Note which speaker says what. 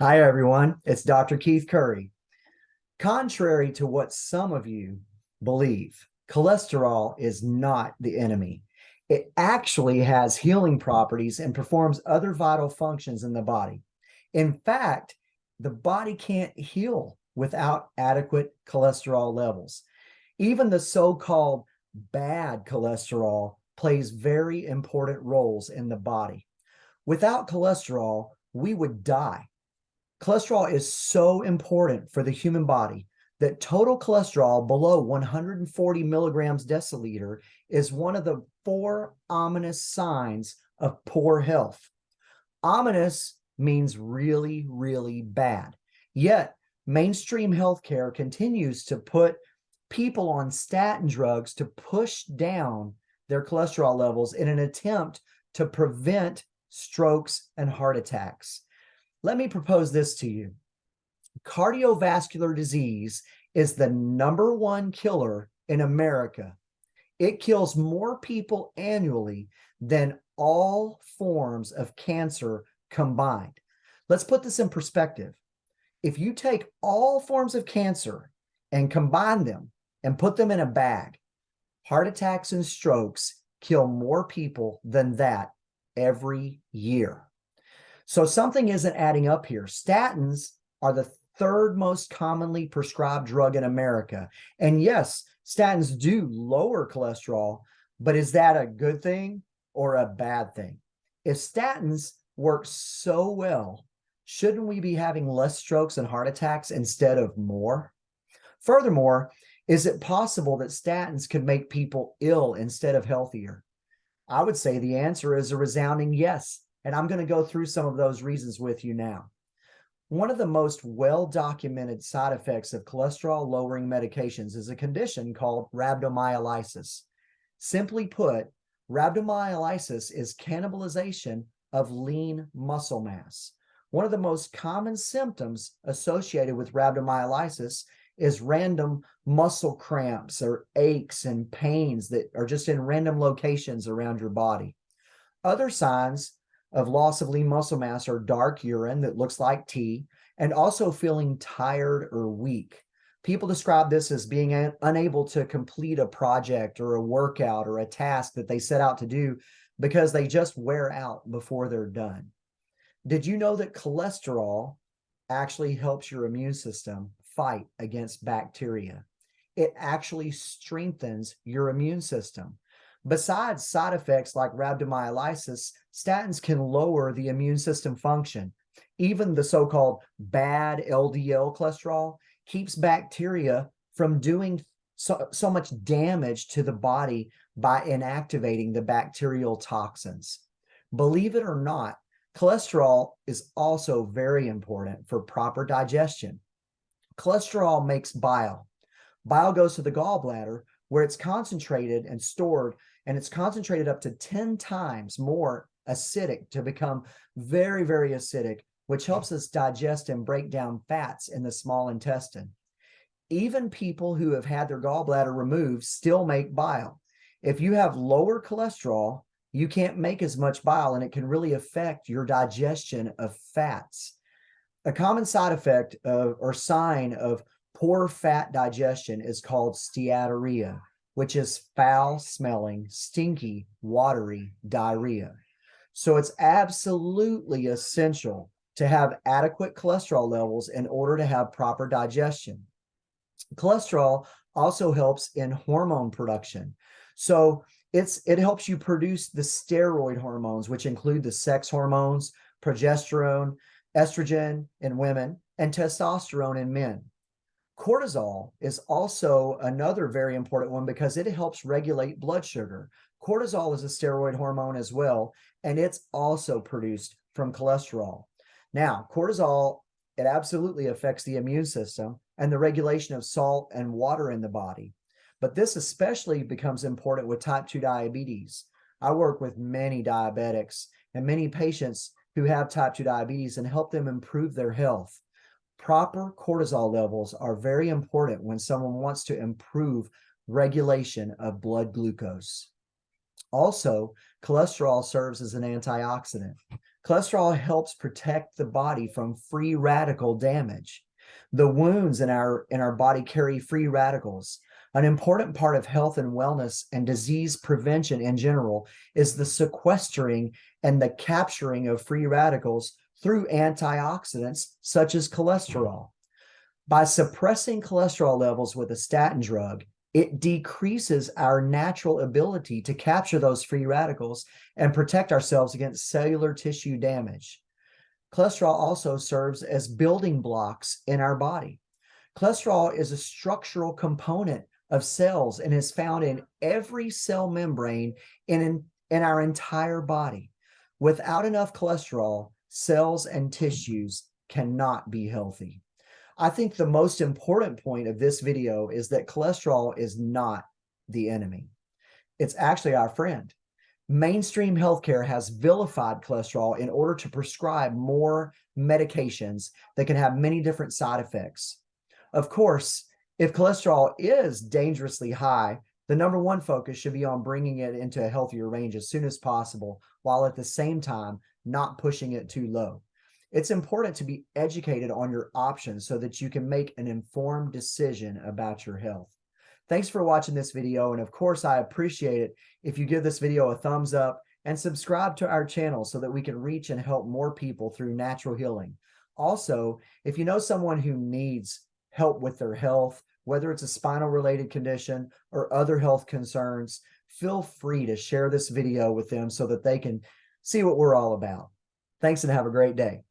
Speaker 1: Hi, everyone. It's Dr. Keith Curry. Contrary to what some of you believe, cholesterol is not the enemy. It actually has healing properties and performs other vital functions in the body. In fact, the body can't heal without adequate cholesterol levels. Even the so-called bad cholesterol plays very important roles in the body. Without cholesterol, we would die Cholesterol is so important for the human body that total cholesterol below 140 milligrams deciliter is one of the four ominous signs of poor health. Ominous means really, really bad. Yet mainstream healthcare continues to put people on statin drugs to push down their cholesterol levels in an attempt to prevent strokes and heart attacks. Let me propose this to you. Cardiovascular disease is the number one killer in America. It kills more people annually than all forms of cancer combined. Let's put this in perspective. If you take all forms of cancer and combine them and put them in a bag, heart attacks and strokes kill more people than that every year. So something isn't adding up here. Statins are the third most commonly prescribed drug in America. And yes, statins do lower cholesterol, but is that a good thing or a bad thing? If statins work so well, shouldn't we be having less strokes and heart attacks instead of more? Furthermore, is it possible that statins could make people ill instead of healthier? I would say the answer is a resounding yes. And I'm going to go through some of those reasons with you now. One of the most well-documented side effects of cholesterol-lowering medications is a condition called rhabdomyolysis. Simply put, rhabdomyolysis is cannibalization of lean muscle mass. One of the most common symptoms associated with rhabdomyolysis is random muscle cramps or aches and pains that are just in random locations around your body. Other signs of loss of lean muscle mass or dark urine that looks like tea, and also feeling tired or weak. People describe this as being unable to complete a project or a workout or a task that they set out to do because they just wear out before they're done. Did you know that cholesterol actually helps your immune system fight against bacteria? It actually strengthens your immune system. Besides side effects like rhabdomyolysis, statins can lower the immune system function. Even the so-called bad LDL cholesterol keeps bacteria from doing so, so much damage to the body by inactivating the bacterial toxins. Believe it or not, cholesterol is also very important for proper digestion. Cholesterol makes bile. Bile goes to the gallbladder where it's concentrated and stored and it's concentrated up to 10 times more acidic to become very, very acidic, which hmm. helps us digest and break down fats in the small intestine. Even people who have had their gallbladder removed still make bile. If you have lower cholesterol, you can't make as much bile and it can really affect your digestion of fats. A common side effect of, or sign of poor fat digestion is called steatorrhea, which is foul smelling, stinky, watery diarrhea. So it's absolutely essential to have adequate cholesterol levels in order to have proper digestion. Cholesterol also helps in hormone production. So it's it helps you produce the steroid hormones, which include the sex hormones, progesterone, estrogen in women, and testosterone in men. Cortisol is also another very important one because it helps regulate blood sugar. Cortisol is a steroid hormone as well, and it's also produced from cholesterol. Now, cortisol, it absolutely affects the immune system and the regulation of salt and water in the body. But this especially becomes important with type 2 diabetes. I work with many diabetics and many patients who have type 2 diabetes and help them improve their health. Proper cortisol levels are very important when someone wants to improve regulation of blood glucose. Also, cholesterol serves as an antioxidant. Cholesterol helps protect the body from free radical damage. The wounds in our in our body carry free radicals. An important part of health and wellness and disease prevention in general is the sequestering and the capturing of free radicals through antioxidants such as cholesterol. By suppressing cholesterol levels with a statin drug, it decreases our natural ability to capture those free radicals and protect ourselves against cellular tissue damage. Cholesterol also serves as building blocks in our body. Cholesterol is a structural component of cells and is found in every cell membrane in, in, in our entire body. Without enough cholesterol, cells and tissues cannot be healthy. I think the most important point of this video is that cholesterol is not the enemy. It's actually our friend. Mainstream healthcare has vilified cholesterol in order to prescribe more medications that can have many different side effects. Of course, if cholesterol is dangerously high, the number one focus should be on bringing it into a healthier range as soon as possible, while at the same time not pushing it too low it's important to be educated on your options so that you can make an informed decision about your health. Thanks for watching this video. And of course, I appreciate it if you give this video a thumbs up and subscribe to our channel so that we can reach and help more people through natural healing. Also, if you know someone who needs help with their health, whether it's a spinal related condition or other health concerns, feel free to share this video with them so that they can see what we're all about. Thanks and have a great day.